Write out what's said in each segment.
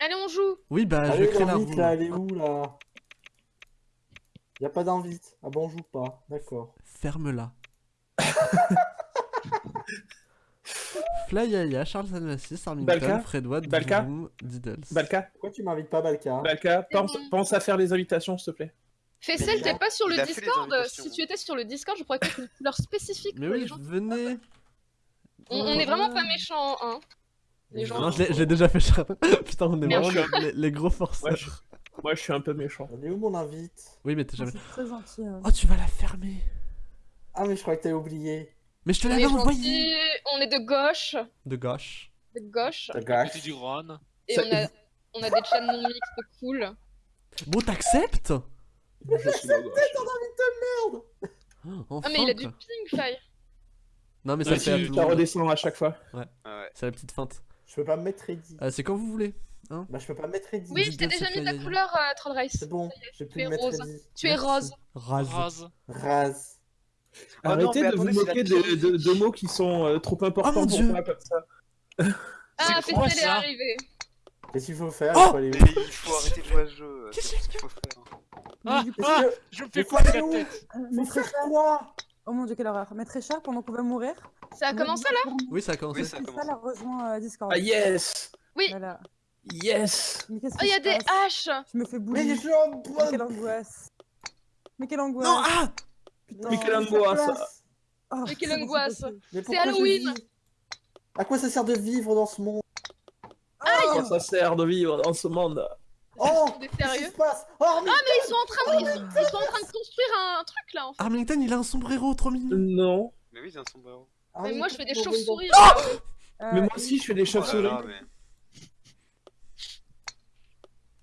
Allez, on joue Oui, bah, je Allez, crée la l'invite roue. là, elle est où là? Y a pas d'invite. Ah bon, on joue pas. D'accord. Ferme-la. Flyaya, Charles Anassis, Arlington, Balka Fredward, Balka Diddles. Balka, Pourquoi tu m'invites pas, Balka? Balka, pense, bon. pense à faire les invitations, s'il te plaît. Fessel, t'es pas sur le Discord? Si tu étais sur le Discord, je pourrais mettre une couleur spécifique Mais pour les oui, gens. venez. On, on est vraiment pas méchants, hein. Les gens. Non, je l'ai- déjà fait, Charles. Putain, on est Merde. vraiment les, les gros forceurs. Ouais, je- Moi, je suis un peu méchant. On est où mon invite? Oui, mais t'es jamais. C'est très gentil. hein. Oh, tu vas la fermer. Ah, mais je croyais que t'avais oublié. Mais je te l'avais envoyé. on est de gauche, De gauche. de gauche, gâche. Petit du Rhône. et Ça- on a, on a des chaînes non mixtes cool. Bon, t'acceptes? Je suis la gauche. Enfin, Ah mais il a du ping, Faye Non, mais ça fait tu redescends à chaque fois. Ouais. C'est la petite feinte. Je peux pas me mettre ready. Euh, c'est quand vous voulez. Bah, je peux pas me mettre ready. Oui, je t'ai déjà c'est mis ta couleur, euh, Troll Race. C'est bon, pu es me mettre rose. ready. Tu es rose. Rase. Rose. Rase. Oh non, Arrêtez mais de vous attendez, c'est moquer de, de- de mots qui sont euh, trop importants Oh mon pour moi comme ça. Ah, C'est quoi, Fessel est ça arrivé. Qu'est-ce qu'il faut faire Oh Il faut aller Mais il faut arrêter de jouer à ce jeu. Qu'est-ce C'est ce qu'il faut faire. Ah, ah, que- je me Mais fais aller la tête. faire Richard- quoi Oh mon dieu, quelle horreur. Maître Richard, pendant qu'on va mourir. Ça a commencé là Oui, ça a commencé. Oui, ça a commencé. a rejoint euh, Discord. Ah yes Oui. Voilà. Yes Mais qu'est-ce Oh, il y a des haches Je me fais Mais bouger. je suis en Mais bonne quelle angoisse. Mais quelle angoisse. Non, ah Putain. Mais quelle angoisse. Oh, Mais quelle c'est angoisse. c'est. Mais pourquoi je Halloween. À quoi ça sert de vivre dans ce monde Comment ça sert de vivre dans ce monde Oh Qu'est-ce qui sérieux se passe Oh, mais Mais ils sont en train de, ils sont, ils sont en train de construire un, truc là en fait. Arlington, il a un sombrero trop mignon. Non. Mais oui, c'est un sombrero. Ah Mais oui, moi je fais des bon, bon, bon. chauves-souris. Euh, Mais moi aussi, je fais des Oh chauves-souris. mais...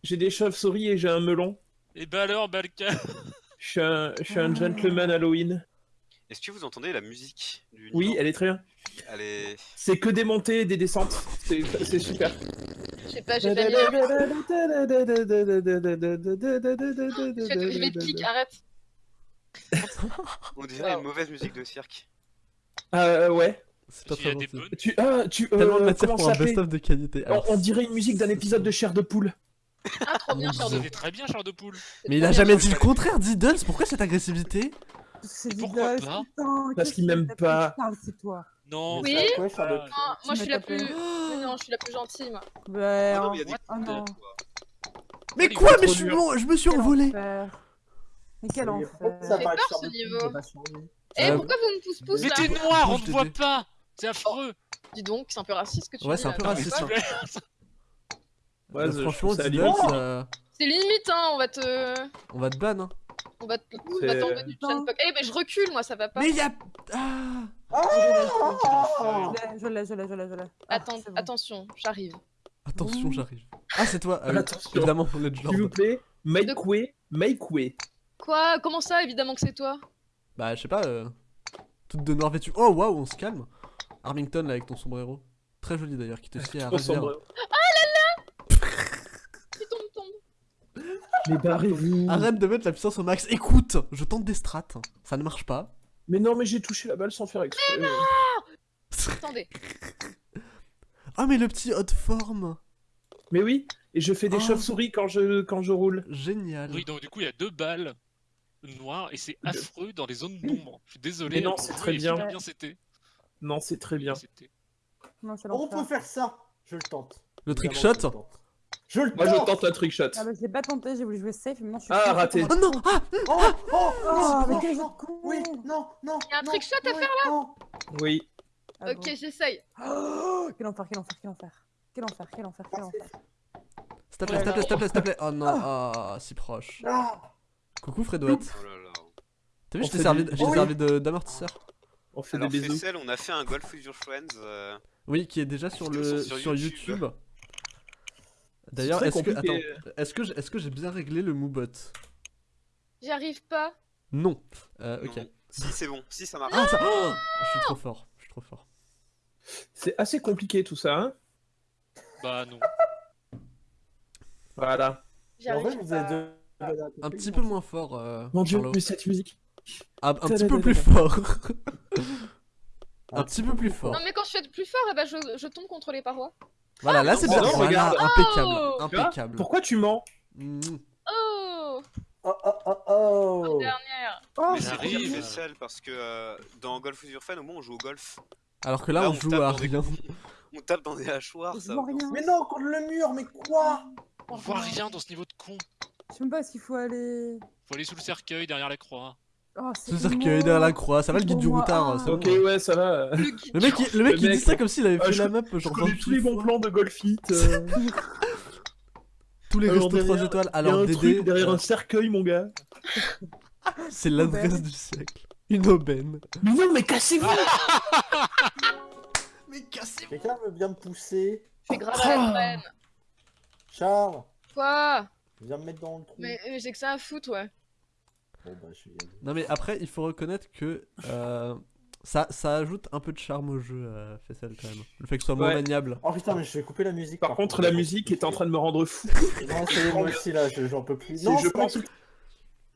J'ai des chauves-souris et j'ai un melon. Et bah alors, Balka? Je suis un, je suis un gentleman Halloween. Est-ce que vous entendez la musique du Oui, niveau? elle est très bien. Est... C'est que des montées et des descentes. C'est super. Je sais pas, j'ai pas mis. Je vais, je vais te kick, arrête. On dirait une mauvaise musique de cirque. Euh, ouais. C'est pas très bonnes. Tu, ah, tu, euh, Tellement de matière comment pour un best-of de qualité. Alors, on dirait une musique d'un épisode de Chair de poule. Ah, trop bien, cher de très bien, Charles de Poule. mais il a jamais dit le contraire, Diddles. Pourquoi cette agressivité? C'est Pourquoi pas? Parce qu'il m'aime pas. c'est toi. Non. Oui. Quoi, Ah, Ah, moi je suis la plus. Mais non, je suis la plus gentille moi. Oh non, mais y a des Oh non. Mais quoi Mais je suis, je me suis Quel envolé. enfer. Mais quel enfer. ça peur, ce niveau. Eh, Euh, pourquoi vous me pousse pousse Mais t'es noir, on te voit pas. C'est affreux. Dis donc, c'est un peu raciste que tu Ouais, dis. c'est un peu raciste, Ouais, Euh, je franchement, C'est limite, hein, on va te. on va te ban. Hein. On va te. On C'est- va t'enlever du chaîne Eh, mais je recule moi, ça va pas. Mais il y a. Ah Je l'ai, je l'ai, je l'ai, je l'ai. Ah, Attends, c'est bon. attention, j'arrive. Attention, j'arrive. Ah, c'est toi. Ah évidemment, on est de S'il vous plaît, make way, make way. Quoi? Comment ça Évidemment que c'est toi? Bah, je sais pas. euh, Toute de noir vêtue. Oh, waouh, on se calme. Armington, là, avec ton sombrero. Très joli d'ailleurs, qui te sied à Trop ravir. sombre. Il tombe, tombe. Mais barrez-vous. Arrête de mettre la puissance au max. Écoute, je tente des strats. Ça ne marche pas. Mais non, mais j'ai touché la balle sans faire exprès. Attendez. Ah, mais le petit hot form. Mais oui, et je fais des Oh. chauves-souris quand je, quand je roule. Génial. Oui, donc du coup, il y a deux balles noires et c'est affreux dans les zones d'ombre. Je suis désolé. Mais non, c'est très bien. bien c'était. Non, c'est très bien. Non, On peut faire ça Je le tente. Le trick shot. Je le tente. Je le Moi, je tente un trick shot. Ah bah je l'ai pas tenté, j'ai voulu jouer safe, mais maintenant je suis... Ah, raté. Oh non Ah Oh Oh Oh, mais non, quel non, de con Oui, non, non Y a un non, trick shot à faire, non. Oui. Ah ok, bon. j'essaye. Oh, quel enfer, quel enfer, quel enfer. Quel enfer, quel enfer, quel enfer. S'il te plaît, s'il te plaît, s'il te plaît, s'il te plaît. Oh non, ah, si proche. Coucou Fredouette. Oh là là. T'as vu, On je t'ai fait servi, Oui. servi d'amortisseur. On fait Alors, des bisous. Fessel, on a fait un golf with your friends. euh, Oui, qui est déjà sur le sur sur YouTube. YouTube. D'ailleurs, est-ce que attends, est-ce que j'ai- est-ce que j'ai bien réglé le moobot J'y arrive pas. Non. Euh, ok. non. Si, c'est bon. Si, ça marche. Ah, ça... oh je suis trop fort. Je suis trop fort. C'est assez compliqué tout ça, hein Bah non. Voilà. En vrai, vous deux. Un petit peu moins fort. Euh, Mon dieu, Charlot. mais cette musique. Ah, un petit peu plus fort. un petit peu plus fort. Non, mais quand je fais de plus fort, eh ben, je, je tombe contre les parois. Voilà, là c'est non, bien. non, Voilà, regarde. impeccable. Oh Impeccable. Pourquoi tu mens Mm. Oh Oh oh oh oh Dernière. Oh, Mais C'est truc arrive. spécial parce que euh, dans Golf with Your au moins on joue au golf. Alors que là, Là, on on joue tape à dans des rien. On tape dans des hachoirs, ça. rien. Mais non, contre le mur, mais quoi On voit rien dans ce niveau de con. Je sais même pas s'il faut aller. Faut aller sous le cercueil derrière la croix. Oh, Ce cercueil derrière la croix, ça va le guide du routard. ah. Ok, bon. ouais, ça va. Le mec, il- le mec Le il mec, dit ça comme s'il avait ah, fait je la map Je genre connais 28 tous les bons plans de Golfit. euh. Tous les Alors, restos 3 derrière, étoiles. Il y a Alors un Dédé, truc derrière euh, un cercueil, mon gars. c'est l'adresse du siècle. Une aubaine. Mais non, mais cassez-vous Mais cassez Quelqu'un veut bien me pousser? Je fais grave à la graine. Charles, Quoi viens me mettre dans le trou. Mais mais j'ai que ça à foutre, ouais. Bon bah je suis Non mais après, il faut reconnaître que euh, ça, ça ajoute un peu de charme au jeu, euh, Fessel quand même. Le fait que ce soit moins Ouais. maniable. Oh putain, mais je vais couper la musique. Par contre, la musique est en train de me rendre fou. Non, c'est moi aussi là, je- j'en peux plus. Non, je c'est pas pense tout.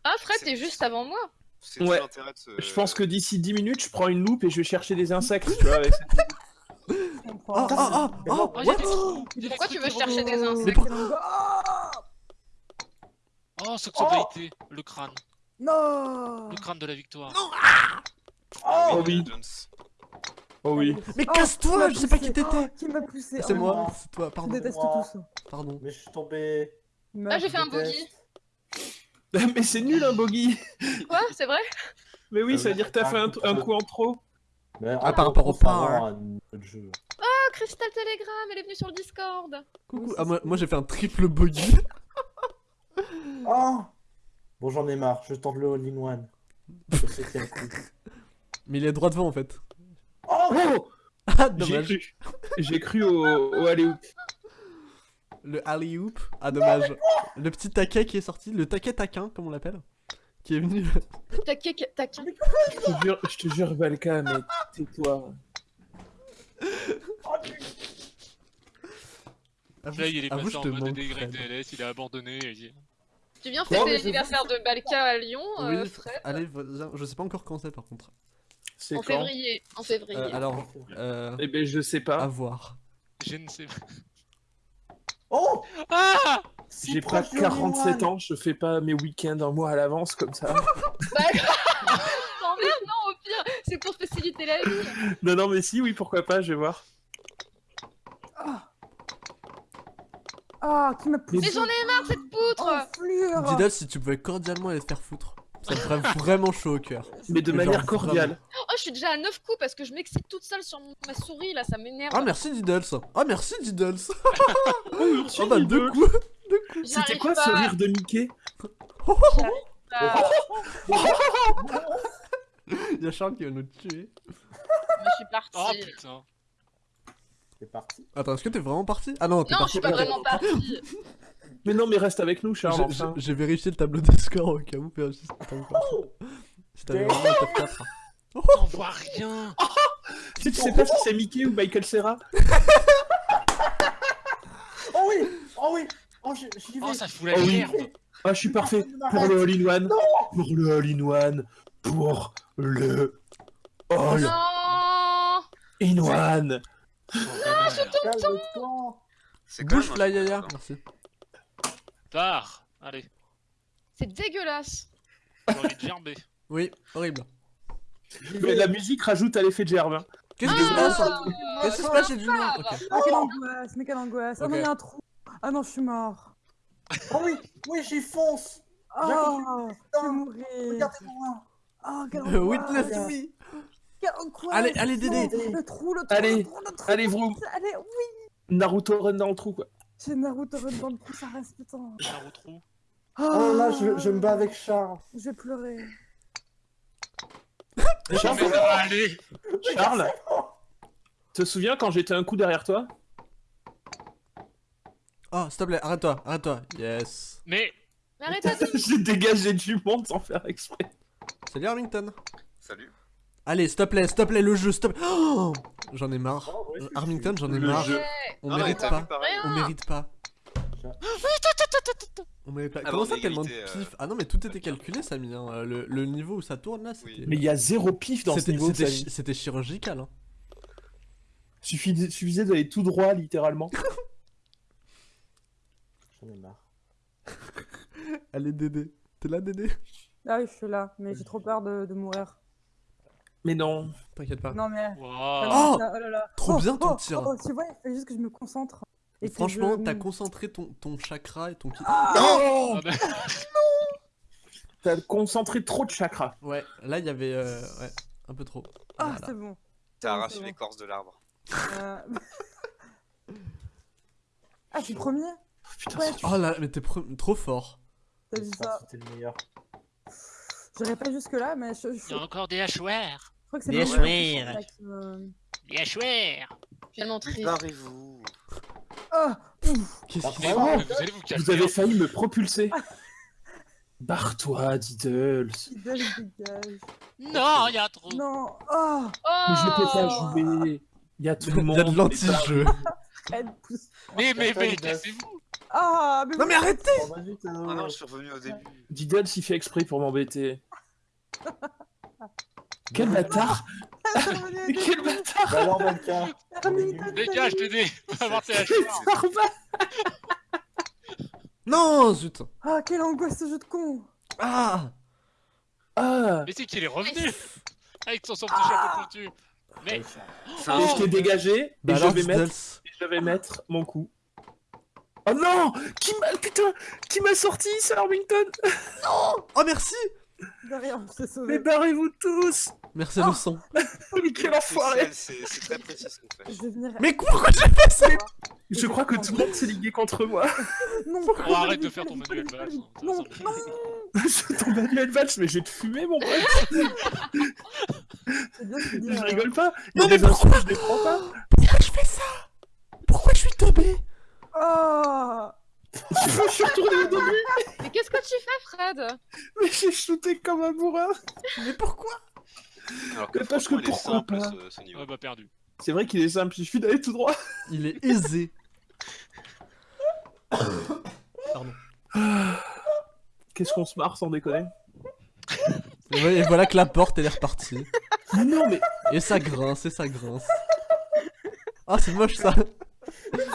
Ah, Fred, t'es juste avant moi. C'est Ouais. tout l'intérêt de ce. Je pense que d'ici 10 minutes, je prends une loupe et je vais chercher des insectes, tu vois. avec Je Ah ah ah ah Oh, a what? des Pourquoi tu veux chercher des insectes Mais pour- Oh, ce que ça doit été. Le crâne. Non Le crâne de la victoire. Ah Oh oui. Jones. Oh oui. Mais Oh, casse-toi, je sais pas qui t'étais. Oh, Qui m'a poussé C'est Oh, moi, non. c'est toi, Je pardon. déteste Moi. tout ça. Pardon. Mais je suis tombé. Ah, j'ai fait un Déteste. bogey. Mais c'est nul un bogey. Quoi C'est vrai? Mais oui, Euh, ça veut dire que t'as fait un, un coup en trop. Ah, par rapport au pain, jeu. Oh, Crystal Telegram, elle est venue sur le Discord. Coucou. Ah, moi j'ai fait un triple bogey. Oh Bon, j'en ai marre, je tente le all-in-one. Je sais qu'il y a un coup. Mais il est droit devant en fait. Oh Oh Ah, J'ai dommage. cru. J'ai cru au, au alley-oop. Le alley-oop. Ah, dommage. Le petit taquet qui est sorti, le taquet taquin, comme on l'appelle. Qui est venu. Taquin, taquin. Je te jure, je te jure, Valka, mais tais-toi. Avoue, Là, il est passé je en te mode il a abandonné. Tu viens Non, fêter mais l'anniversaire de Balka à Lyon, euh, Oui, Fred allez, je sais pas encore quand c'est par contre. C'est En quand février. En février. Euh, alors, euh, Eh ben, je sais pas. à voir. Je ne sais pas. Oh Ah J'ai pas proche du 47 all-in-one. ans, je fais pas mes week-ends un mois à l'avance comme ça. T'emmerdes, non, au pire, c'est pour faciliter la vie. non, non, mais si, oui, pourquoi pas, je vais voir. Ah, qui m'a poussé Mais j'en ai marre de cette poutre Didas, si tu pouvais cordialement aller te faire foutre, ça me ferait vraiment chaud au cœur. Mais de Mais manière genre, cordiale. Oh, je suis déjà à 9 coups parce que je m'excite toute seule sur ma souris, là, ça m'énerve. Ah, merci Diddles. Ah, merci Diddles. Oh, Oh, bah, deux coups. C'était quoi pas, ce rire de Mickey Il y a Charles qui va nous tuer. Je suis partie. Oh putain. C'est parti. Attends, est-ce que t'es vraiment parti? Ah non, t'es non, je parti. suis pas vraiment partie. Mais non, mais reste avec nous, Charles, J'ai- vérifié le tableau des scores au cas où, si t'avais vraiment un top 4. On voit rien. Tu sais pas si c'est Mickey ou Michael Serra Oh oui Oh oui Oh j'y j'y vais Oh, ça fout la Oh oui. merde. Ah, je suis parfait. Pour le all-in-one. Pour le all-in-one. Pour le all-in-one. Non Calme-toi C'est quand Bouge un- yaya, merci. Pars. Allez. C'est dégueulasse. J'ai envie de gerber. Oui, horrible. Mais la musique rajoute à l'effet de gerbe. hein. Qu'est-ce qui se passe Ah, Qu'est-ce qui se passe, j'ai du noir Ok. Ah, quelle angoisse, mais quelle angoisse Ah non, Ok. il y a un trou Ah non, je suis mort Oh oui Oui, j'y fonce Oh, je vais Putain, mourir Regardez-moi Oh, quelle Euh, angoisse Witness me Allez, allez, Dédé. Le trou, le trou, Allez, le trou, le trou allez, vroom. Allez, oui Naruto run dans le trou, quoi. J'ai Naruto run dans le trou, ça reste, putain Naruto. Oh là, je, je me bats avec Charles Je vais pleurer Charles, aller. Charles te souviens quand j'étais un coup derrière toi? Oh, s'il te plaît, arrête-toi, arrête-toi. Yes. Mais Mais arrête-toi. J'ai dégagé du monde sans faire exprès. Salut Arlington. Salut. Allez, s'il te plaît, s'il te plaît, le jeu, s'il te plaît. Oh j'en ai marre. Oh, ouais, Euh, Arlington, j'en ai Le marre. jeu. On Non, mérite pas. On mérite pas. On mérite pas. Ah Comment bon, ça, tellement de euh. pif Ah non, mais tout était calculé, Samy. Hein. Euh, Le, le niveau où ça tourne là, c'était. Oui. Mais il y a zéro pif dans ce C'était niveau, c'était chirurgical. Hein. Suffisait, suffisait d'aller tout droit, littéralement. J'en ai marre. Allez, Dédé. T'es là, Dédé? Ah oui, je suis là, mais j'ai trop peur de, de mourir. Mais non. T'inquiète pas. Non, mais. Wow. Oh là là là. Trop bien ton oh, tir. oh, tu vois, il faut juste que je me concentre. Et Franchement, je- t'as concentré ton, ton chakra et ton ki. Non Ah bah, T'as concentré trop de chakras. Ouais, là il y avait euh, ouais, un peu trop. Ah, Voilà. c'est bon. T'as arraché bon. l'écorce de l'arbre. Euh, ah, je suis premier Putain, Ouais, Oh là, mais t'es pre- trop fort. T'as vu ça C'était le meilleur. J'irai pas jusque-là, mais je, je- je Il y a encore des hachoirs. crois que c'est moment là qui me- Des hachoirs. Tellement triste. Préparez-vous. Ah Qu'est-ce Bah, qu'il Ouais, Vous vous. Vous avez failli me propulser. Barre-toi, Diddles. il dégage. Non, il y a un trou. Non Oh Mais je peux pas Oh jouer. Il y a tout le Il monde. y a de l'anti-jeu. Mais, mais, mais, cassez-vous. Ah mais Non mais arrêtez Oh, Ah non, je suis revenu au début. Diddles, il fait exprès pour m'embêter. Quel bâtard. quel bâtard. Bah alors. Dégage, Dédé. Non, zut. Ah, quelle angoisse ce jeu de con. Ah. Ah. Mais c'est qu'il est revenu. Avec son, son petit chapeau pointu. Mais, C'est Et un je t'ai dégagé, Bah et je alors, vais, mettre, je vais mettre mon coup. Oh non! Qui m'a... Putain Qui m'a sorti, Sir Armington Oh merci Mais sauvé. barrez-vous tous Merci le son. Mais quel enfoiré c'est très précis ce qu'on fait. Mais pourquoi j'ai fait ça Je crois que tout le monde s'est ligué contre moi. Non oh, arrête de faire ton manuel valse. hein. Non, non Je tombe manuel Valls, mais je vais te fumer, mon pote Je euh, rigole pas Il y Non, a mais des insultes, je les prends pas Pourquoi je fais ça? Pourquoi je suis tombé? Oh Je suis retourné au début, Mais qu'est-ce que tu fais, Fred? Mais j'ai shooté comme un bourrin Mais pourquoi? Alors Mais parce que il est pourquoi simple, pas? ce, ce niveau. Ah bah perdu. C'est vrai qu'il est simple, il suffit d'aller tout droit. Il est aisé. Pardon. Qu'est-ce qu'on se marre sans déconner? Et voilà- et voilà que la porte elle est repartie. Mais non, mais Et ça grince, et ça grince. Ah c'est moche ça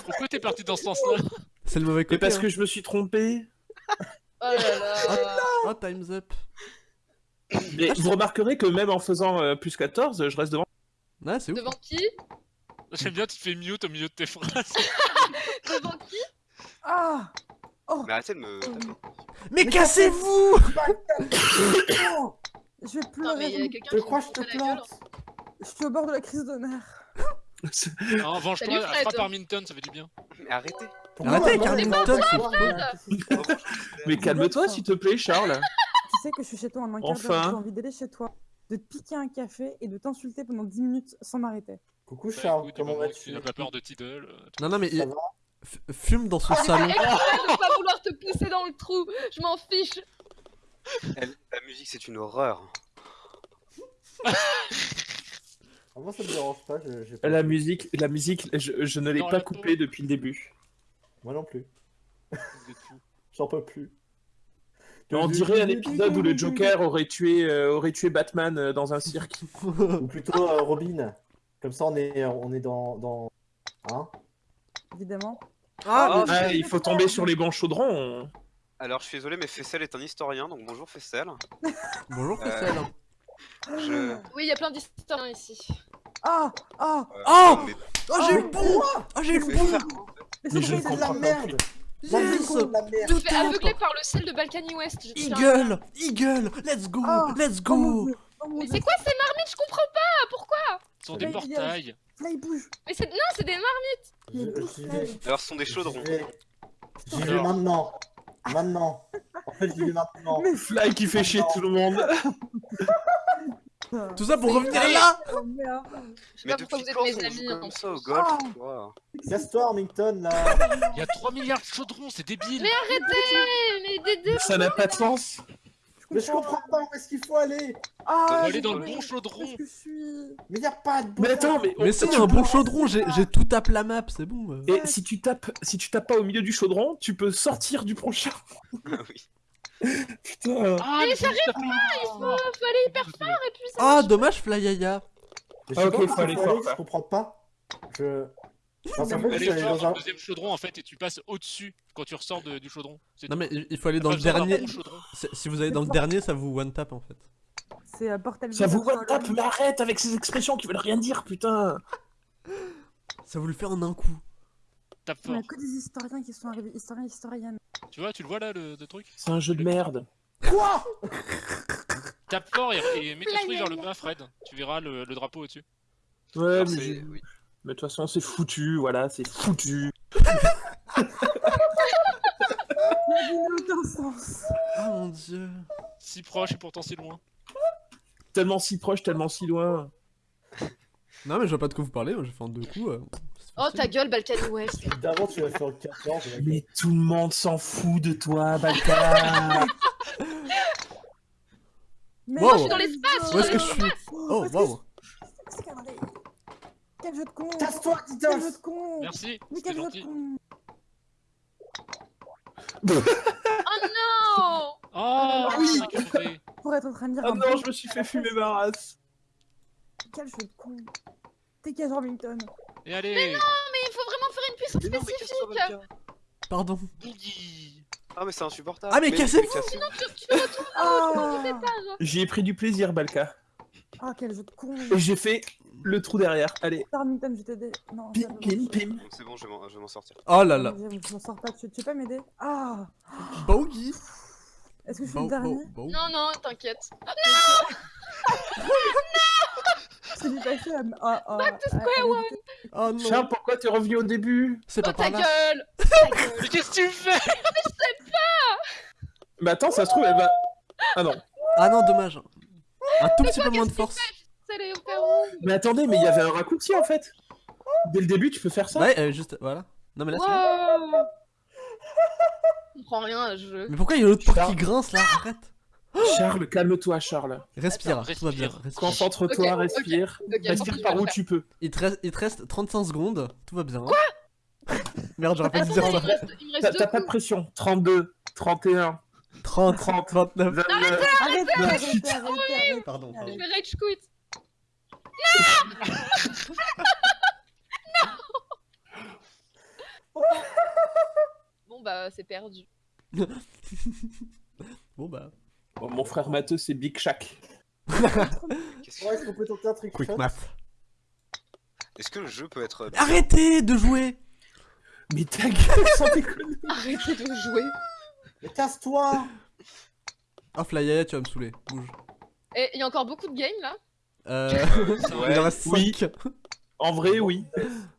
Pourquoi t'es parti dans ce sens-là? C'est le mauvais Mais parce hein. que je me suis trompé. Oh là là Oh time's up. Mais vous remarquerez que même en faisant euh, plus 14, je reste devant. C'est. Devant qui? J'aime bien, tu fais mute au milieu de tes phrases. Devant qui? Ah Mais arrêtez de me. Mais cassez-vous Oh Je vais Non, mais pleurer. Je crois que je te plante. Je suis au bord de la crise de nerfs. Non, venge-toi, frappe Armington, ça fait du bien. Mais arrêtez. Arrêtez, que c'est Mais calme-toi, s'il te plaît, Charles. Tu sais que je suis chez toi en un quart d'heure, Enfin. j'ai envie d'aller chez toi, de te piquer un café et de t'insulter pendant 10 minutes sans m'arrêter. Coucou Bah, Charles, comment vas-tu tu n'as pas peur de Tidal. euh, Non non mais fume dans son salon. Exprès de pas vouloir te pousser dans le trou, je m'en fiche. Elle- la musique, c'est une horreur. Ah, Moi ça me dérange pas, je- pas- La musique, la musique, je, je ne l'ai pas coupée depuis le début. Moi non plus, j'en peux plus. On dirait un épisode où le Joker aurait tué, euh, aurait tué Batman euh, dans un cirque. Ou plutôt euh, Robin. Comme ça on est, on est dans... dans... Hein? Évidemment. Ah, Ah, il faut tomber sur les bons chaudrons. Alors, je suis désolé, mais Fessel est un historien, donc bonjour Fessel. Bonjour Euh, Fessel. Je. Oui, il y a plein d'historiens ici. Ah Ah euh, Oh mais- Oh j'ai eu le bon Oh j'ai eu le bon Mais Mais c'est je vrai, C'est de la comprends pas. merde La de la merde Je aveugler par le ciel de Balkany West. Eagle Eagle Let's go Ah, Let's Oh go Oh Mais c'est quoi ces marmites? Je comprends pas Pourquoi? Ce sont des portails. Fly bouge Mais c'est. Non, c'est des marmites. Alors, ce sont des chaudrons. J'y vais. Maintenant Maintenant En fait j'y vais maintenant Mais Fly qui fait chier tout le monde. Tout ça pour revenir là Oh Je sais Mais pas pourquoi vous êtes mes amis. comme ça au golf quoi Casse-toi Armington là Il y a 3 milliards de chaudrons, c'est débile. Mais arrêtez Mais Dédé Ça n'a pas de sens. Mais je comprends pas où est-ce qu'il faut aller Ah Faut aller j'ai dans le bon chaudron. Mais y a pas de Mais attends, mais, Mais si, tu un bon chaudron, j'ai j'ai tout tape la map, c'est bon. euh. Et si tu tapes, si tu tapes pas au milieu du chaudron, tu peux sortir du prochain. Ah oui. Putain. Ah, Mais j'arrive après- Il faut aller hyper fort et puis ça. Ah, dommage Flyaya Mais je Ah, ok, pas faut aller fort, je comprends pas Je. Fait, vas dans un. le deuxième chaudron en fait et tu passes au-dessus quand tu ressors de- du chaudron. Non tout. mais il faut aller dans pas le dernier. Si vous allez dans le dernier, ça vous one tap en fait. C'est Portal Ça vous one tap, mais arrête avec ces expressions qui veulent rien dire, putain Ça vous le fait en un coup. Tape Il fort. a que des historiens qui sont arrivés, historiens, historiennes. Tu vois, tu le vois là le, le truc? C'est un jeu de merde. Quoi? Tape fort et, et mets ta souris vers le bas, Fred. Tu verras le, le drapeau au-dessus. Ouais, Alors, mais, oui. mais de toute façon, c'est foutu, voilà, c'est foutu. La vie n'a aucun sens. Ah mon dieu. Si proche et pourtant si loin. Tellement si proche, tellement si loin. Non mais je vois pas de quoi vous parlez, moi j'ai fait en deux coups. euh, Oh ta gueule, Balkany West. D'avant, tu vas faire le 14. mec. Mais tout le monde s'en fout de toi, Balka Mais Wow. Je suis dans l'espace, Où est-ce que je suis Oh Parce que. Quel jeu de con Casse-toi, Quel jeu de con Merci, Mais quel jeu de gentil. con Oh non Oh, oui. c'est crevé. Pour être en train de dire Oh non, je me suis fait fumer ma race Quel jeu de con T'es qu'à Jorvington. Et allez Mais il faut vraiment faire une puissance Mais non, mais spécifique. Pardon. Boogie Ah, mais c'est insupportable. Ah, mais cassez-vous cassez-vous. Ah J'y ai pris du plaisir, Balka. Ah, quel jeu de con j'ai fait le trou derrière. Allez, je vais t'aider. Non, pim, pim, pim. C'est bon, je vais m'en- sortir. Oh là là. Je je m'en sors pas, tu, tu peux pas m'aider? Ah Bogey. Est-ce que je suis Bo- le dernier? bo- bo- Non, non, à... Back to square à- one. Oh non. Charles, pourquoi t'es revenu au début C'est Oh pas ta par là. gueule Ta gueule Mais qu'est-ce que tu fais Mais attends, ça se trouve, elle va... Ah non. Ah non, dommage. Un tout petit peu moins de force. Mais attendez, mais il y avait un raccourci, en fait. Dès le début, tu peux faire ça Ouais, euh, juste voilà. Non mais là c'est. Wow Je comprends rien à ce jeu. Mais pourquoi il y a l'autre porte qui grince là? Arrête. Charles, calme-toi, Charles. Respire, Attends, tout va bien. respire. Concentre-toi, respire. Respire je par où tu peux. Il te, reste, il te reste 35 secondes, tout va bien. Quoi? Merde, j'aurais pas dû dire ça. T'as pas de pression. 32, 31, 30, 30, 29. 29. Arrêtez, arrêtez, Non, arrêtez, putain. arrêtez, arrêtez. Pardon, Je pardon. vais rage quit. Non Bon bah c'est perdu. Bon bah. Bon, mon frère Matheux, c'est Big Shack. Ouais, est-ce qu'on peut tenter un trick Quick math. Est-ce que le jeu peut être. Arrêtez de jouer Mais ta gueule, sans déconner. Arrêtez de jouer. Mais casse-toi Oh Flyaya, tu vas me saouler. Bouge. Et il y a encore beaucoup de games là? Euh. Ouais. il en reste 5. Oui. En vrai, oui.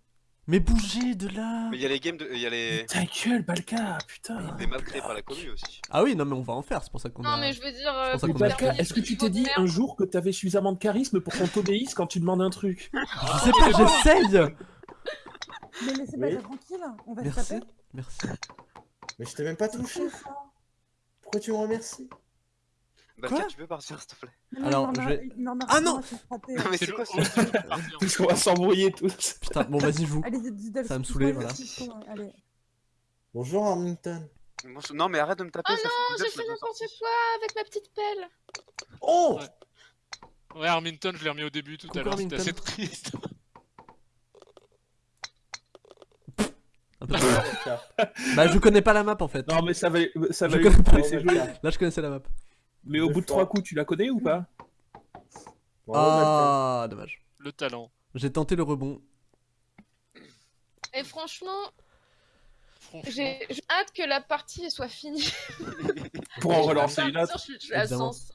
Mais bougez de là Mais il y a les games de. Il y a les. Ta gueule, Balka, putain. Les maps créés par la commune aussi. Ah oui, non mais on va en faire, c'est pour ça qu'on Non a... mais je veux dire... euh, a- faire Balka, est-ce que tu t'es dit un jour que t'avais suffisamment de charisme pour qu'on t'obéisse quand tu demandes un truc? Je sais pas, j'essaye Mais laissez Oui. pas tranquille, on va se Merci, taper. merci. Mais je t'ai même pas touché. Pourquoi tu me remercies? Balka, Quoi tu peux partir s'il te plaît Non, Alors, non, je vais- Ah non. Non, mais C'est quoi. Parce qu'on va s'embrouiller tous. Putain, bon vas-y Didel, Ça va me saouler, voilà. Bonjour Armington. Non, mais arrête de me taper. Oh non, j'ai fait n'importe quoi avec ma petite pelle. Oh Ouais, Arminton, je l'ai remis au début tout à l'heure, c'était assez triste. Bah je connais pas la map en fait. Non, mais ça va, ça va Je lui connais pas. laisser jouer. Là je connaissais la map. Mais au bout de trois coups, tu la connais ou pas? Ah, dommage. Le talent. J'ai tenté le rebond. Et franchement, Franchement. j'ai hâte que la partie soit finie. Pour en relancer une autre. Je suis, je suis à Évidemment. 105.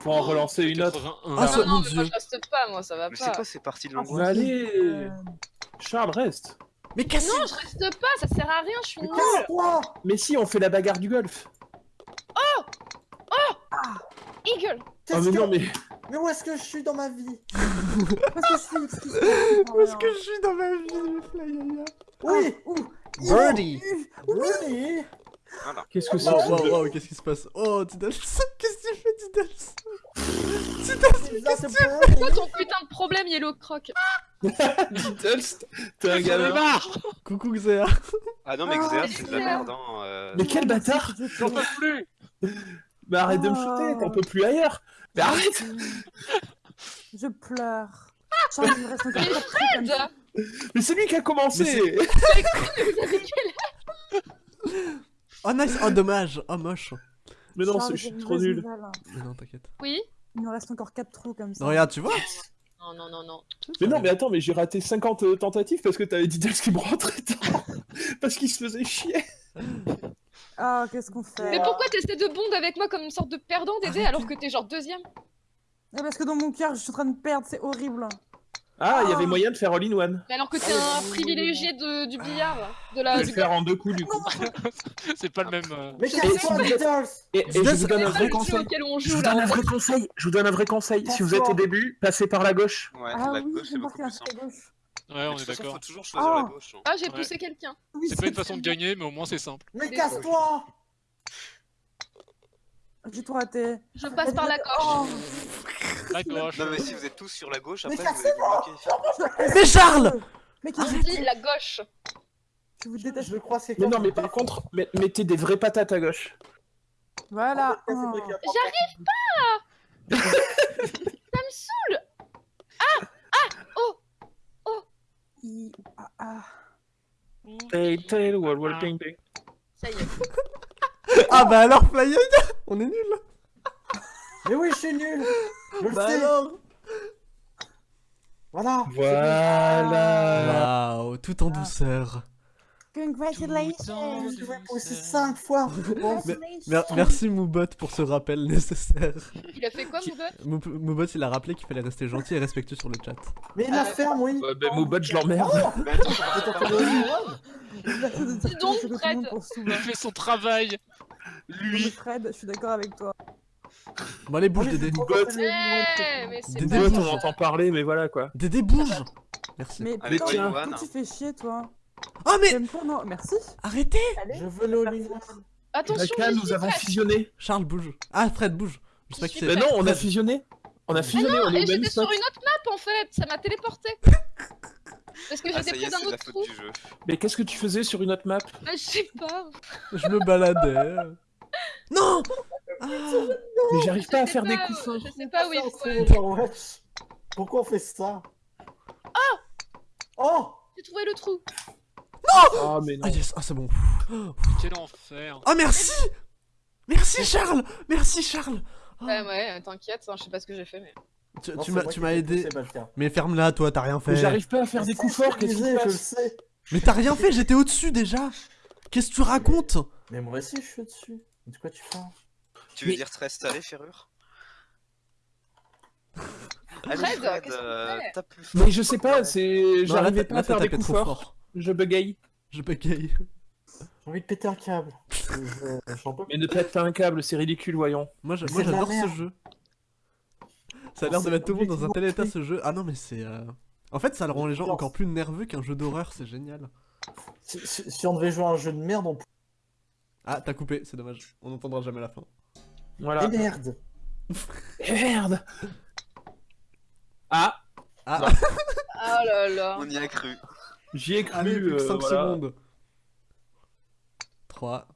Pour en relancer une autre. 81. Ah, non, ça- non, mon mais dieu. moi je reste pas, moi ça va Mais pas. c'est quoi ces parties de Ah, Mais l'angoisse allez Euh, Charles, reste Mais cassez Non, je reste pas, ça sert à rien, je suis Mais nulle. Mais si, on fait la bagarre du golf Eagle. Ah Qu'est-ce mais que- non, mais... Mais où est-ce que je suis dans ma vie Parce que je suis Où est-ce que je suis dans ma vie, Oui Birdie. Oui. Qu'est-ce que c'est que wow, jeu wow, qu'est-ce qui se passe Oh, Diddles Qu'est-ce que tu fais, Diddles Ça, c'est pour- Quoi ton putain de problème, Yellow Croc. Beatles, t'es un gamin. Coucou Xéa. Ah non, mais Ah, Xéa, c'est de la merde, hein. euh. Mais quel bâtard J'en peux plus Mais arrête de me Oh. shooter, t'en peux plus ailleurs Mais arrête Je pleure. Mais c'est lui qui a commencé Oh nice, oh dommage, oh moche. Mais non, je suis trop nul. Mais non, t'inquiète. Oui Il nous reste encore 4 trous comme ça. Non, regarde, tu vois Non, non, non, non. Mais non, mais attends, mais j'ai raté 50 euh, tentatives parce que t'avais dit Diddles qui me rentrait dedans. parce qu'il se faisait chier. Ah, qu'est-ce qu'on fait Mais pourquoi t'essaies de bond avec moi comme une sorte de perdant d'aider alors que t'es genre deuxième Eh, Parce que dans mon cœur, je suis en train de perdre, c'est horrible. Ah, il y avait Ah. moyen de faire all-in-one. Mais alors que t'es un privilégié de, du billard, de Je la... vais du le faire en deux coups du coup. C'est pas le même. euh, Mais Je. Diddles Et, et je vous donne un C'est vrai conseil. Je vous donne un vrai conseil. Je vous donne un vrai conseil. Si vous êtes au début, passez par la gauche. Ouais, ah la oui, gauche, c'est j'ai beaucoup plus simple. Ouais, on est d'accord. faut toujours choisir la Ah. gauche. hein. Ah, j'ai Ouais. poussé quelqu'un. Oui, C'est pas une façon de gagner, mais au moins c'est simple. Mais casse-toi J'ai tout raté. Je passe par la Oh, gauche. La gauche. Non, mais si vous êtes tous sur la gauche, Mais après vous allez vous bloquer. Mais Charles Mais Je qu'est-ce dis la gauche. que vous détestez Je le crois, c'est Mais non, mais par contre, met- mettez des vraies patates à gauche. Voilà. Ah, Oh. J'arrive pas Ça me saoule I- ah, ah. Tail, tail, wall, Ah. ping. Ça y est. Ah bah alors, Flying On est nul Mais oui, je suis nul Je le Bah sais alors Voilà Voilà. Waouh, tout en douceur. Congratulations. Je vais pousser 5 fois merci Moubot pour ce rappel nécessaire. Il a fait quoi, mon gars Mou- Moubot, il a rappelé qu'il fallait rester gentil et respectueux sur le chat. Mais la ferme, oui ben, Moubot, je l'emmerde. All-in-one Dis donc, Fred. Il fait son travail. Lui. Fred, je suis d'accord avec toi. Bon allez, bouge Dédé. Dédé. Moubot, on entend parler, mais voilà quoi. Dédé, bouge Merci. Mais putain, tu fais chier, toi Oh mais J'aime pas, non, merci. arrêtez Je veux le all-in-one Attention, j'y nous suis, avons fusionné. Charles, bouge. Ah, Fred, bouge. Je sais pas qui Je c'est. suis Mais non, on a fusionné. On a fusionné, on est Et au même j'étais sur une autre map en fait, ça m'a téléporté. Parce que Ah, j'étais près d'un autre trou. Mais qu'est-ce que tu faisais sur une autre map? Ah, je sais pas. Je me baladais. Non Ah Mais j'arrive pas à faire des coups forts. Je sais pas où il Ça, faut. Pourquoi on fait ça? Oh J'ai trouvé le trou. Ah, mais non. Ah yes, ah c'est bon. Quel enfer. Oh merci Merci Charles Merci Charles Ah. Ouais, ouais, t'inquiète, hein, je sais pas ce que j'ai fait, mais. Tu, tu m'as aidé. Mais ferme-la toi, t'as rien Mais fait. j'arrive pas à faire des coups forts, qu'est-ce qui se Je le sais Mais t'as rien fait, j'étais au-dessus déjà Qu'est-ce que tu racontes? Mais moi aussi, je suis dessus. De quoi tu parles? Tu veux Mais- dire te rester ferrure? Allez, Fred, Fred, euh, fait tape plus fort. Mais je sais pas, c'est. J'arrivais pas à faire des coups forts. fort. Je bugaye. Je bégaye. J'ai envie de péter un câble. Mais ne pète pas un câble, c'est ridicule, voyons. Moi j'adore ce jeu. Ça a l'air de mettre tout le monde dans un tel état ce jeu. Ah non mais c'est... euh, En fait ça le rend les gens encore plus nerveux qu'un jeu d'horreur, c'est génial. Si, si- si on devait jouer à un jeu de merde, on Ah t'as coupé, c'est dommage. On n'entendra jamais la fin. Voilà. pourrait. merde Eh, Merde Ah, Ah, Oh là là. On y a cru. J'y ai cru. allez, plus que euh, 5 voilà. secondes. 3,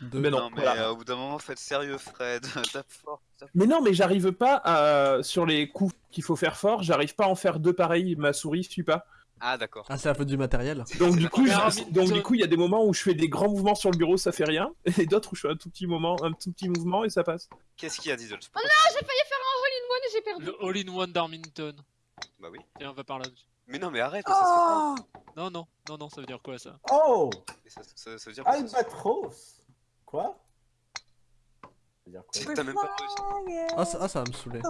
2, Mais non, Non, mais voilà. euh, au bout d'un moment, faites sérieux, Fred. tape fort. tape- Mais non, mais j'arrive pas à... Sur les coups qu'il faut faire fort, j'arrive pas à en faire deux pareils, ma souris suit pas. Ah, d'accord. Ah c'est la faute du matériel. Donc du coup, donc du coup, il y a des moments où je fais des grands mouvements sur le bureau, ça fait rien, et d'autres où je fais un tout petit moment, un tout petit mouvement et ça passe. Qu'est-ce qu'il y a, Diddles Oh non, j'ai failli faire un all-in-one et j'ai perdu. Le all-in-one d'Armington. Bah oui. Tiens, on va par là. Mais non, mais arrête, ça se fait pas. Oh Non, non, non, non, ça veut dire quoi ça? Oh Ça, ça- ça veut dire se- Albatros Quoi? Ça veut dire quoi? T'as même pas réussi. Ah ça, ah, ça va me saouler.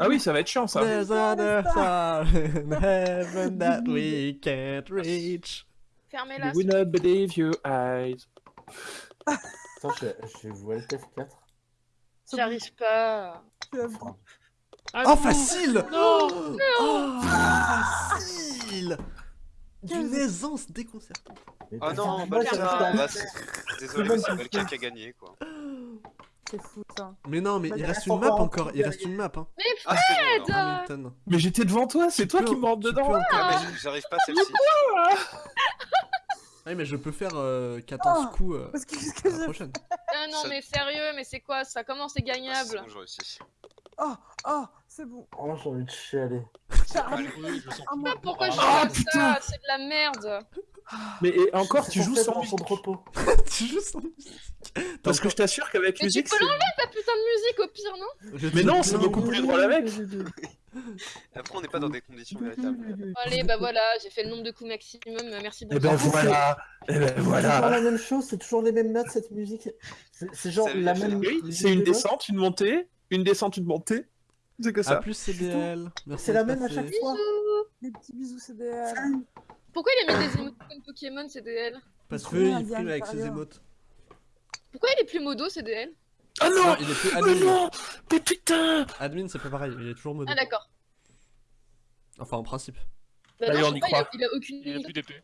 Ah oui, ça va être chiant ça. There's another star in heaven that we can't reach. Fermez-la. Will not believe your eyes. Attends, j'ai j'ai joué le TF4. J'y arrive pas. Ah, Oh non facile Non Oh facile D'une aisance déconcertante. Mais Oh putain, non, bah ça, bah, c'est- Désolé, mais c'est Balkan qui a gagné, quoi. C'est fou ça. Mais non, mais Bah, il reste une map encore il reste une map hein. Mais Ah, bon, alors. Hamilton. Mais j'étais devant toi, c'est toi peux- qui me dedans. Ah, mais j'arrive pas à celle-ci. Ah mais je peux faire euh, 14 Oh, coups euh, que que la prochaine. Ah non, mais sérieux, mais c'est quoi? Ça Comment c'est Ah, gagnable. Oh, oh, c'est bon. Oh, j'ai envie de chialer. Ah, Pourquoi je joue Ah, comme ça? C'est de la merde. Mais et encore, tu joues sans musique. repos. tu joues sans musique. Parce que je t'assure qu'avec Mais tu musique, peux c'est... Ta putain de musique au pire, non? Mais non, c'est beaucoup plus drôle avec. Après, on n'est pas dans des conditions véritables. Allez, bah voilà, j'ai fait le nombre de coups maximum. Merci Et beaucoup. ben En fait, voilà, et ben C'est toujours voilà. la même chose, c'est toujours les mêmes notes cette musique. C'est c'est genre Ça veut la dire même. C'est une descente, une montée, une descente, une montée. C'est que A ça. plus CBL. Merci C'est la même à chaque fois. Des petits bisous CDL. Pourquoi il a mis des émoticônes Pokémon CDL Parce qu'il frime avec ses émotes. Pourquoi il est plus modo CDL Ah non Non, il est plus Mais admin. non Mais putain Admin, c'est pas pareil, il est toujours mode. Ah d'accord. Enfin, en principe. Bah, non, on y il a- croit. il a aucune Il a plus d'épée.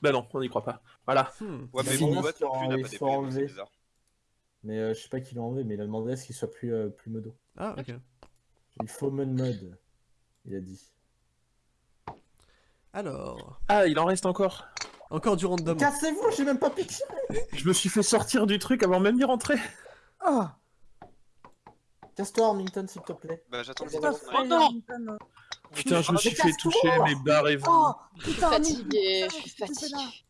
Bah non, on n'y croit pas. Voilà. Hmm. Ouais, mais Ils bon, sont- Watt non plus n'a ils pas d'épée, c'est bizarre. Mais euh, je sais pas qui l'a enlevé, mais il a demandé à ce qu'il soit plus, euh, plus modo. Ah, ok. Il faut mon mode. Il a dit. Alors. Ah, il en reste encore. Encore du random. Cassez-vous, j'ai même pas piqué. Je me suis fait sortir du truc avant même d'y rentrer. Oh, Casse-toi, Armington, s'il te plaît. Bah, j'attends le vrai, non. Putain, je me suis fait toucher, mais barrez-vous. Oh, Je suis Arlington, je suis fatiguée.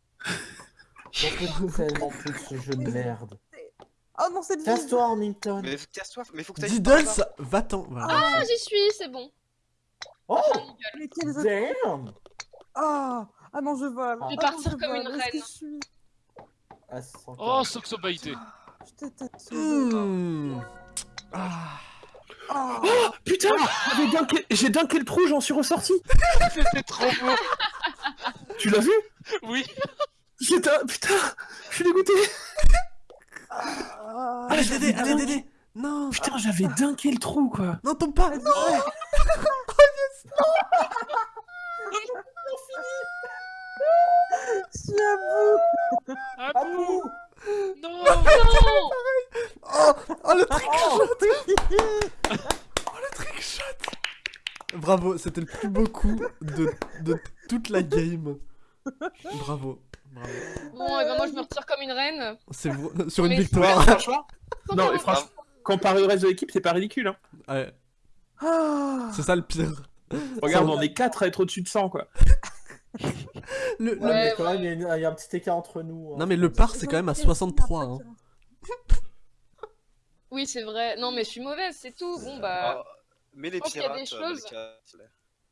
J'en peux tellement plus de ce jeu de merde. Oh non, cette vie. Casse-toi, Armington. Mais casse-toi, mais faut que t'ailles. Diddles, va-t'en. Voilà. Ah, j'y suis, c'est bon. Oh, Mais quels autres- damn. Ah, ah non, je vole. Je vais Ah, partir non, je comme vole. une reine. suis Ah, 140. Oh, Soxobaïté. Je déteste. Hmm. Ah. Oh, Oh putain J'ai dunké, le trou, j'en suis ressorti. C'était trop beau. Tu l'as vu? Oui. C'est un... Putain Je suis dégoûté. Ah, Allez, Dédé, allez. Dédé. Non. Putain, j'avais dunké le trou, quoi. Non, tombe pas. Non. ouais. Je suis à bout. Ah Ah, bouh. Non Non Oh, oh, le trick Oh, Oh, le trick shot Bravo, c'était le plus beau coup de, de toute la game. Bravo. Bravo. Bon, et ben moi je me retire comme une reine. C'est vra- sur une Mais- victoire. Franchement Non, et franchement, comparé au reste de l'équipe, c'est pas ridicule, hein. Ouais, Ah. c'est ça le pire. Regarde, Ça- on est 4 à être au-dessus de 100, quoi. Le, le- Ouais, Ouais, mais quand même, il y, a une- il y a un petit écart entre nous. hein. Non mais le par c'est quand même à 63 hein. Oui, c'est vrai. Non, mais je suis mauvaise, c'est tout. Bon, bah, Ah, Mais les pense qu'il y a des pirates, euh, choses-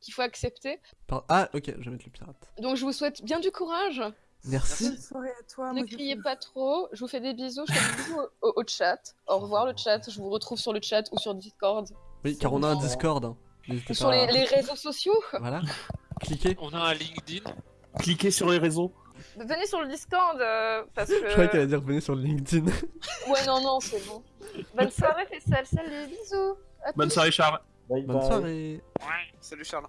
qu'il faut accepter. Par- Ah ok, je vais mettre le pirate. Donc, je vous souhaite bien du courage. Merci. Bonne soirée à toi. Ne criez pas trop. Je vous fais des bisous. Je fais des bisous au, chat. Au revoir, le chat. Je vous retrouve sur le chat ou sur Discord. Oui, car on a un Discord. hein. Ou sur les, à- les réseaux sociaux. Voilà. Cliquez. On a un LinkedIn. Cliquez sur les réseaux. Venez sur le Discord euh, parce Je croyais qu'elle que. allait dire venez sur le LinkedIn. Ouais, non, non, c'est bon. Bonne soirée, Fessel. Salut, bisous. À Bonne tous. soirée, Charles. Bye Bonne bye. soirée. Salut Charles.